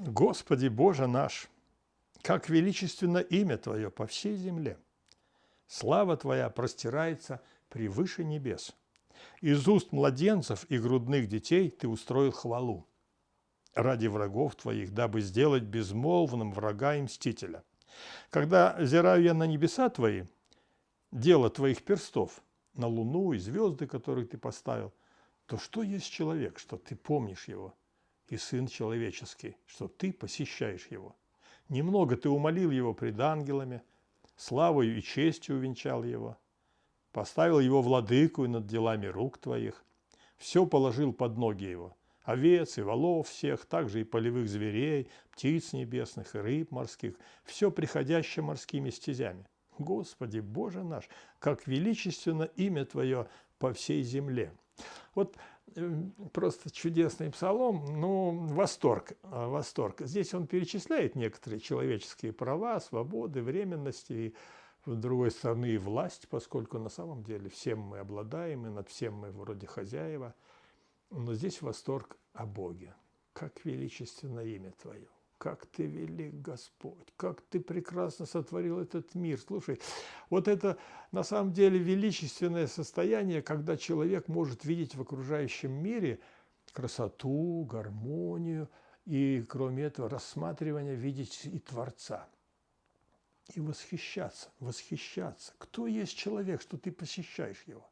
Господи Боже наш, как величественно имя Твое по всей земле! Слава Твоя простирается превыше небес. Из уст младенцев и грудных детей Ты устроил хвалу ради врагов Твоих, дабы сделать безмолвным врага и мстителя. Когда зираю я на небеса Твои, дело Твоих перстов, на луну и звезды, которые Ты поставил, то что есть человек, что Ты помнишь его, и Сын человеческий, что Ты посещаешь его? Немного Ты умолил его пред ангелами, славою и честью увенчал его, поставил его владыку над делами рук Твоих, все положил под ноги его – овец и волов всех, также и полевых зверей, птиц небесных и рыб морских, все приходящее морскими стезями. Господи, Боже наш, как величественно имя Твое по всей земле. Вот э, просто чудесный псалом, ну, восторг, а, восторг. Здесь он перечисляет некоторые человеческие права, свободы, временности и, с другой стороны, и власть, поскольку на самом деле всем мы обладаем, и над всем мы вроде хозяева – но здесь восторг о Боге. Как величественно имя Твое, как Ты велик, Господь, как Ты прекрасно сотворил этот мир. Слушай, вот это на самом деле величественное состояние, когда человек может видеть в окружающем мире красоту, гармонию, и, кроме этого, рассматривания видеть и Творца. И восхищаться, восхищаться. Кто есть человек, что ты посещаешь его?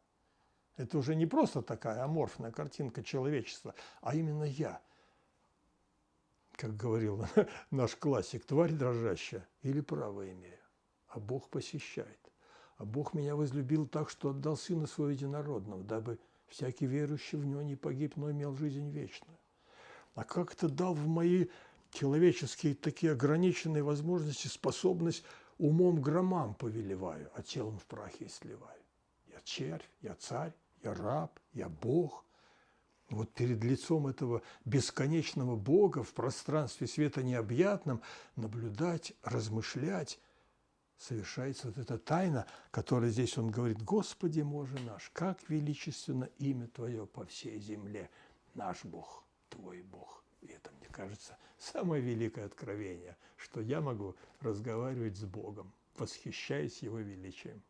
Это уже не просто такая аморфная картинка человечества, а именно я. Как говорил наш классик, тварь дрожащая или право имею. А Бог посещает. А Бог меня возлюбил так, что отдал Сына Своего Единородного, дабы всякий верующий в Него не погиб, но имел жизнь вечную. А как это дал в мои человеческие такие ограниченные возможности способность умом громам повелеваю, а телом в прахе сливаю. Я червь, я царь, я раб, я Бог. Вот перед лицом этого бесконечного Бога в пространстве света необъятном наблюдать, размышлять, совершается вот эта тайна, которая здесь он говорит, «Господи, Боже наш, как величественно имя Твое по всей земле, наш Бог, Твой Бог». И это, мне кажется, самое великое откровение, что я могу разговаривать с Богом, восхищаясь Его величием.